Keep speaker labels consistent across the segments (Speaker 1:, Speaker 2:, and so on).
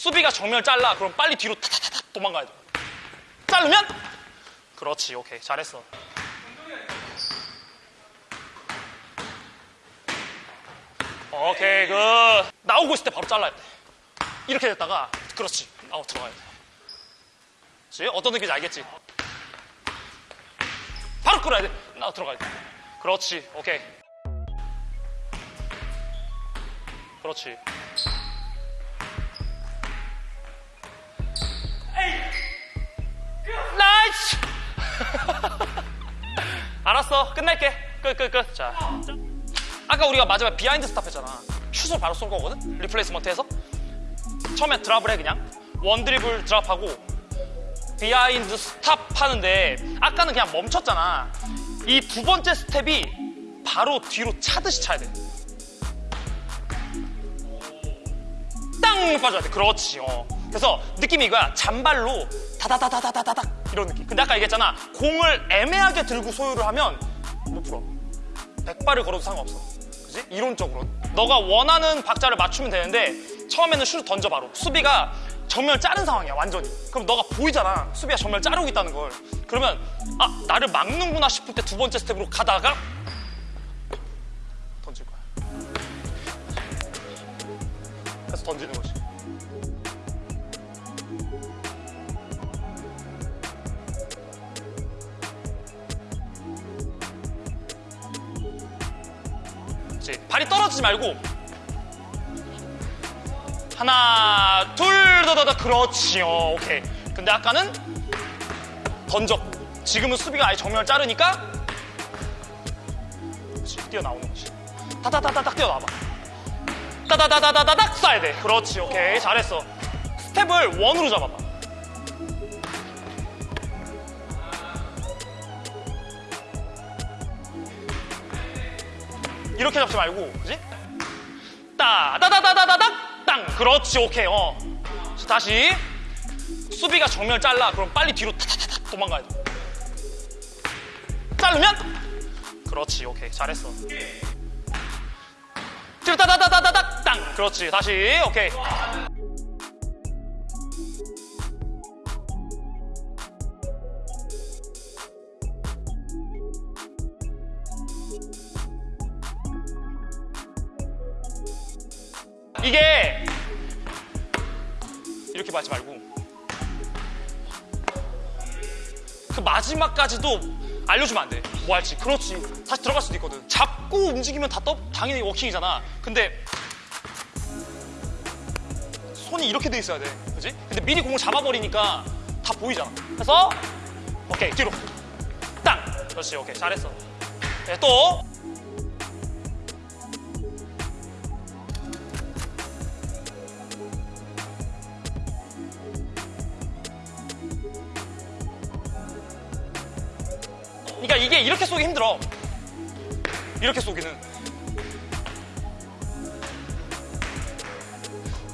Speaker 1: 수비가 정면을 잘라. 그럼 빨리 뒤로 타타타타 도망가야 돼. 자르면 그렇지. 오케이. 잘했어. 오케이. 그 나오고 있을 때 바로 잘라야 돼. 이렇게 됐다가 그렇지. 나오 들어가야 돼. 그렇지? 어떤 느낌인지 알겠지? 바로 끌어야 돼. 나오 들어가야 돼. 그렇지. 오케이. 그렇지. 알았어. 끝낼게. 끝, 끝, 끝. 자. 아까 우리가 마지막에 behind stop 했잖아. 슛을 바로 쏜 거거든? replacement에서. 처음에 drop을 해, 그냥. one 드리블 drop하고 behind stop 하는데 아까는 그냥 멈췄잖아. 이 두 번째 스텝이 바로 뒤로 차듯이 차야 돼. 땅 빠져야 돼. 그렇지. 어. 그래서 느낌이 이거야. 잔발로 다다다다다다닥 이런 느낌. 근데 아까 얘기했잖아. 공을 애매하게 들고 소유를 하면 못 풀어. 백발을 걸어도 상관없어. 그지? 이론적으로. 너가 원하는 박자를 맞추면 되는데 처음에는 슛 던져 바로. 수비가 정면을 자른 상황이야 완전히. 그럼 너가 보이잖아. 수비가 정면을 자르고 있다는 걸. 그러면 아 나를 막는구나 싶을 때 두 번째 스텝으로 가다가 던질 거야. 그래서 던지는 거지. 그렇지. 발이 떨어지지 말고. 하나 둘더더더. 그렇지 요. 오케이. 근데 아까는 던졌고 지금은 수비가 아예 정면을 자르니까 뛰어나오는 거지. 다다다다닥 뛰어나와봐. 따다다다다닥 쏴야 돼. 그렇지. 오케이. 잘했어. 스텝을 원으로 잡아봐 이렇게 잡지 말고 그지? 따다다다다다닥 땅 그렇지 오케이 어 자, 다시 수비가 정면을 잘라 그럼 빨리 뒤로 타타타타 도망가야 돼 자르면 그렇지 오케이 잘했어 뒤로 따다다다다닥 땅 그렇지 다시 오케이 마지막까지도 알려주면 안 돼. 뭐 할지. 그렇지. 다시 들어갈 수도 있거든. 잡고 움직이면 다 떠, 당연히 워킹이잖아. 근데 손이 이렇게 돼 있어야 돼. 그지? 근데 미리 공을 잡아버리니까 다 보이잖아. 그래서 오케이 뒤로 땅. 그렇지. 오케이 잘했어. 네, 또 그러니까 이게 이렇게 쏘기 힘들어. 이렇게 쏘기는.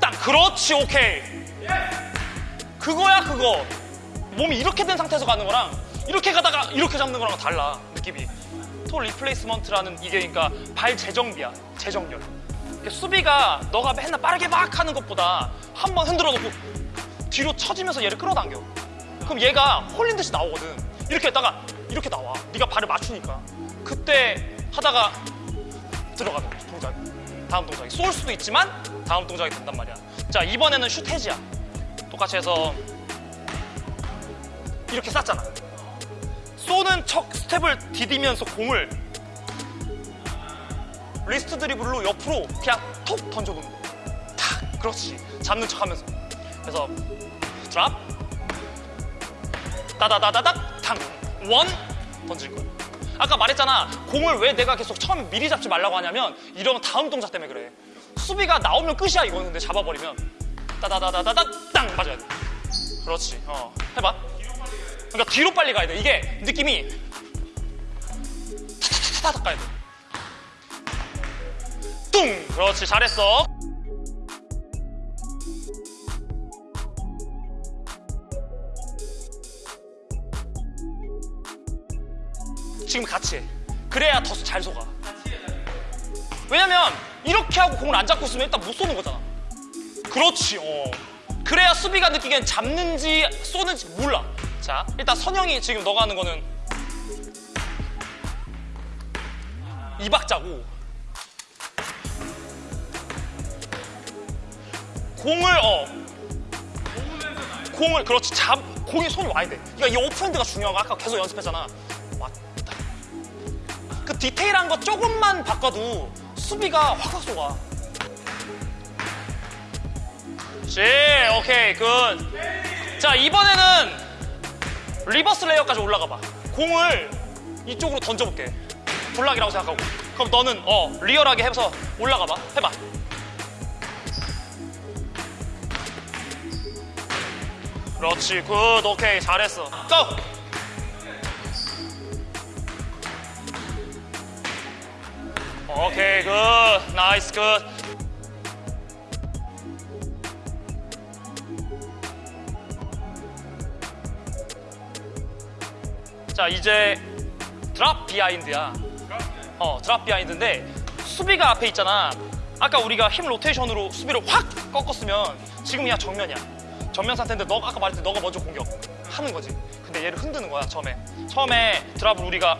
Speaker 1: 딱 그렇지 오케이. 그거야 그거. 몸이 이렇게 된 상태에서 가는 거랑 이렇게 가다가 이렇게 잡는 거랑 달라 느낌이. 토 replacement라는 이게 그러니까 발 재정비야 재정렬. 수비가 너가 맨날 빠르게 막 하는 것보다 한 번 흔들어 놓고 뒤로 처지면서 얘를 끌어당겨. 그럼 얘가 홀린 듯이 나오거든. 이렇게 했다가 이렇게 나와. 네가 발을 맞추니까. 그때 하다가 들어가는 동작. 다음 동작이. 쏠 수도 있지만 다음 동작이 된단 말이야. 자, 이번에는 슛 hesi야. 똑같이 해서 이렇게 쐈잖아. 쏘는 척 스텝을 디디면서 공을 wrist 드리블로 옆으로 그냥 톡 던져놓는 거야. 탁! 그렇지. 잡는 척 하면서. 그래서 드랍 따다다다닥 탕! 원 던질 거야. 아까 말했잖아. 공을 왜 내가 계속 처음에 미리 잡지 말라고 하냐면 이런 다음 동작 때문에 그래. 수비가 나오면 끝이야 이거는 근데 잡아버리면 따다다다다닥 땅 맞아야 돼. 그렇지. 어 해봐. 그러니까 뒤로 빨리 가야 돼. 이게 느낌이 타타타타닥 가야 돼. 뚱! 그렇지 잘했어. 지금 같이 해. 그래야 더 잘 속아. 왜냐면 이렇게 하고 공을 안 잡고 있으면 일단 못 쏘는 거잖아. 그렇지. 어. 그래야 수비가 느끼기엔 잡는지 쏘는지 몰라. 자, 일단 선영이 지금 너가 하는 거는 이 박자고 공을 어 공을 그렇지 잡 공이 손이 와야 돼. 그러니까 이 off hand가 중요한 거 아까 계속 연습했잖아. 그 디테일한 거 조금만 바꿔도 수비가 확 확 속아. 씨, 오케이, good. 자, 이번에는 reverse layup까지 올라가 봐. 공을 이쪽으로 던져볼게. block이라고 생각하고. 그럼 너는 어 리얼하게 해서 올라가 봐. 해봐. 그렇지, good, 오케이, 잘했어. go! 오케이, good, nice, good. 자, 이제 drop behind야. 어, drop behind인데 수비가 앞에 있잖아. 아까 우리가 hip rotation으로 수비를 확 꺾었으면 지금 그냥 정면이야. 정면 상태인데 너가 아까 말했듯이 너가 먼저 공격하는 거지. 근데 얘를 흔드는 거야, 처음에. 처음에 drop을 우리가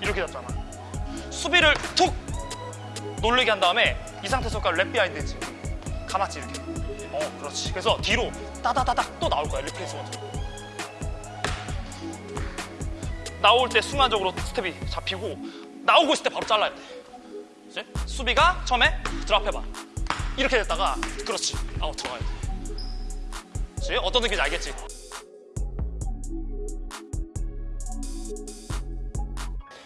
Speaker 1: 이렇게 잡잖아. 수비를 툭 놀리게 한 다음에 이 상태에서 wrap behind지. 감았지, 이렇게. 어, 그렇지. 그래서 뒤로 따다다닥 또 나올 거야, replacement로. 나올 때 순간적으로 스텝이 잡히고 나오고 있을 때 바로 잘라야 돼. 그치? 수비가 처음에 drop 해봐. 이렇게 됐다가 그렇지. 아웃 들어가야 돼. 그치? 어떤 느낌인지 알겠지?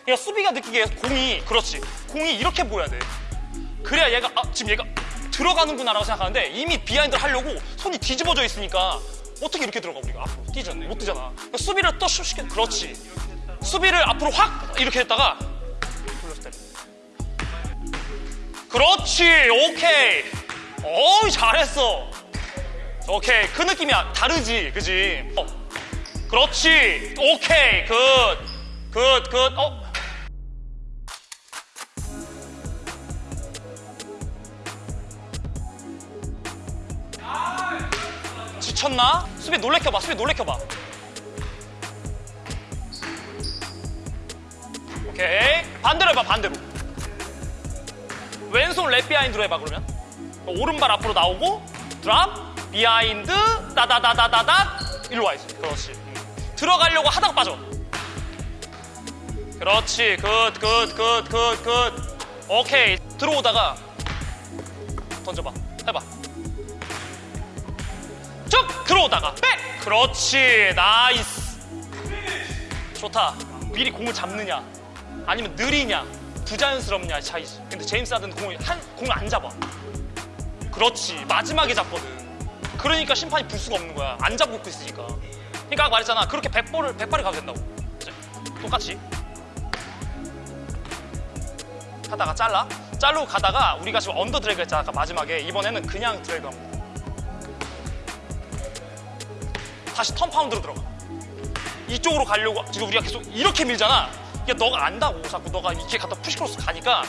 Speaker 1: 그러니까 수비가 느끼기에 공이 그렇지. 공이 이렇게 보여야 돼. 그래야 얘가 아, 지금 얘가 들어가는구나 라고 생각하는데 이미 비하인드를 하려고 손이 뒤집어져 있으니까 어떻게 이렇게 들어가 우리가 앞으로 뛰지 않네. 못 뛰잖아. 그러니까 수비를 또 쉽게 그렇지. 수비를 앞으로 확 이렇게 했다가. 그렇지 오케이 어우 잘했어 오케이 그 느낌이야 다르지 그지 어. 그렇지 오케이 good good good 어 수비 놀래켜봐 수비 놀래켜봐. 오케이. 반대로 해봐 반대로. 왼손 wrap behind로 해봐 그러면. 오른발 앞으로 나오고 drop behind 따다다다다다 일로 와야지 그렇지. 음. 들어가려고 하다가 빠져. 그렇지. good good good good good. 오케이. 들어오다가 던져봐. 해봐 쭉 들어오다가 back! 그렇지. nice. 좋다. 미리 공을 잡느냐 아니면 느리냐 부자연스럽냐 차이지. 근데 제임스 하든 공을 한 공을 안 잡아. 그렇지. 마지막에 잡거든. 그러니까 심판이 불 수가 없는 거야. 안 잡고 있으니까. 그러니까 말했잖아. 그렇게 100볼을 100발이 가도 된다고? 똑같이. 하다가 잘라? 자르고 가다가 우리가 지금 언더 드래그 했잖아 아까 마지막에. 이번에는 그냥 드래그 합니다 다시 턴 파운드로 들어가. 이쪽으로 가려고 지금 우리가 계속 이렇게 밀잖아. 이게 너가 안다고 자꾸 너가 이렇게 갖다 푸시크로스 가니까.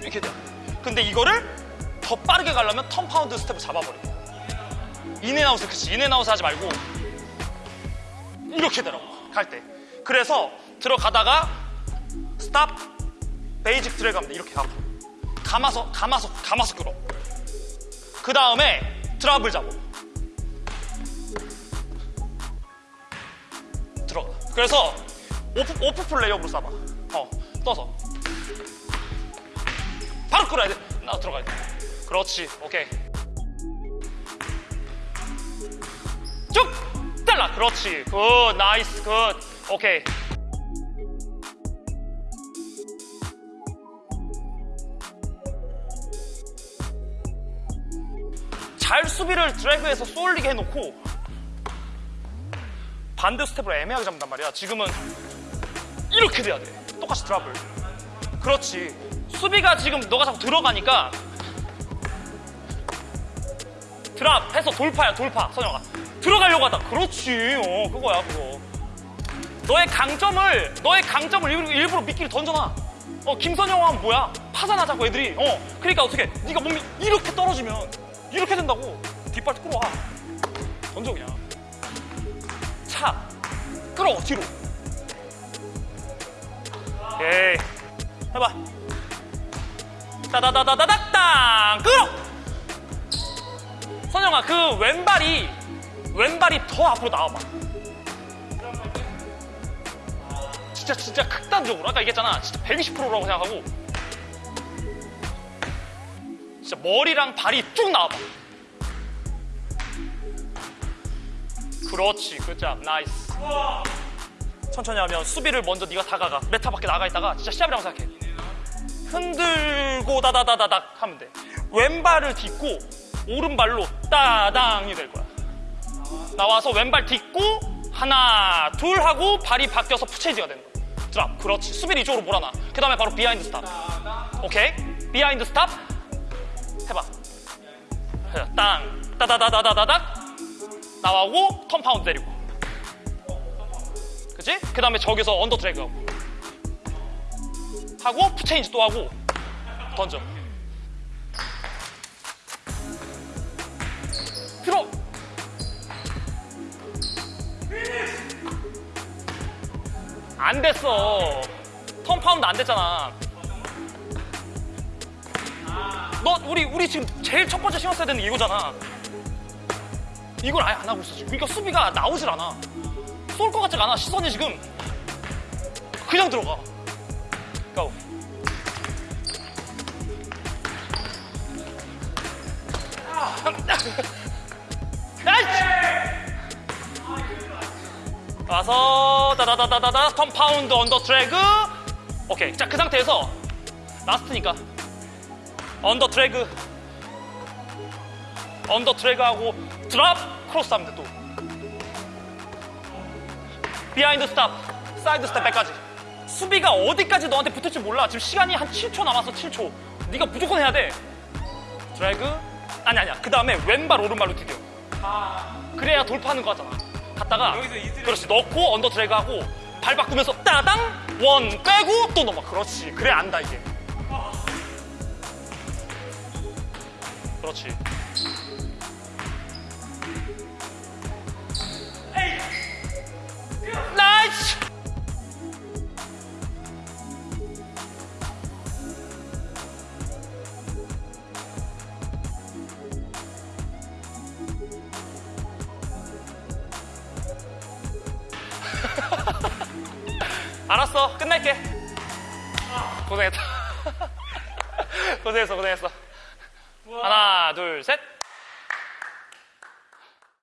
Speaker 1: 이렇게 돼. 근데 이거를 더 빠르게 가려면 턴 파운드 스텝을 잡아버려. 인앤아웃을 그치 인앤아웃 하지 말고 이렇게 되라고. 갈 때. 그래서 들어가다가 스탑 베이직 드래그 합니다 이렇게 가고 감아서 감아서 감아서 끌어. 그 다음에 드랍을 잡아 들어가. 그래서 off, off layup으로 쏴봐. 어, 떠서. 바로 끌어야 돼. 나 들어가야 돼. 그렇지. 오케이. 쭉! 잘라. 그렇지. good. nice. good. 오케이. 잘 수비를 drag해서 쏠리게 해놓고 반대 스텝으로 애매하게 잡는단 말이야. 지금은 이렇게 돼야 돼. 똑같이 드랍을. 그렇지. 수비가 지금 너가 자꾸 들어가니까 드랍 해서 돌파야 돌파. 선영아. 들어가려고 하다. 그렇지. 어 그거야 그거. 너의 강점을 너의 강점을 일부러, 미끼를 던져놔. 어 김선영 하면 뭐야? 파산하자고 애들이. 어 그러니까 어떻게? 네가 몸이 이렇게 떨어지면 이렇게 된다고. 뒷발 끌어와. 던져 그냥 차. 끌어 뒤로. 오케이. 해봐. 따다다다다닥땅 끌어! 선영아 그 왼발이 왼발이 더 앞으로 나와봐. 진짜 진짜 극단적으로. 아까 얘기했잖아. 진짜 120%라고 생각하고 진짜 머리랑 발이 쭉 나와봐. 그렇지 굿잡 나이스 천천히 하면 수비를 먼저 네가 다가가. 메타 밖에 나가 있다가 진짜 시합이라고 생각해. 흔들고 다다다다닥 하면 돼. 왼발을 딛고 오른발로 따당이 될 거야. 나와서 왼발 딛고 하나 둘 하고 발이 바뀌어서 푸체이지가 되는 거야. 드랍. 그렇지. 수비를 이쪽으로 몰아놔. 그 다음에 바로 비하인드 스탑 오케이? behind stop 해봐. 땅 따다다다다다닥. 나와고 turn pound 내리고. 그치? 그 다음에 저기서 under drag 하고. 하고 foot change 또 하고. 던져. 들어! 안 됐어. turn pound 안 됐잖아 너 우리 우리 지금 제일 첫 번째 신경 써야 되는 게 이거잖아. 이걸 아예 안 하고 있어. 지금 그러니까 수비가 나오질 않아. 쏠 것 같지가 않아 시선이 지금. 그냥 들어가. go nice 와서 다다다다다다 턴 pound under drag 오케이. 자 그 상태에서 last니까 under drag under drag 하고 drop cross 하면 돼 또. behind stop side step back까지. 수비가 어디까지 너한테 붙을지 몰라. 지금 시간이 한 7초 남았어 7초. 네가 무조건 해야 돼. 드래그? 아니 아니야. 그 다음에 왼발 오른발로 디뎌 그래야 돌파하는 거 같잖아. 갔다가 그렇지. 넣고 언더 드래그 하고 발 바꾸면서 따당! 원 빼고 또 넘어. 그렇지. 그래 안다 이게 그렇지. 알았어. 끝낼게. 고생했다. 고생했어 고생했어 하나 둘 셋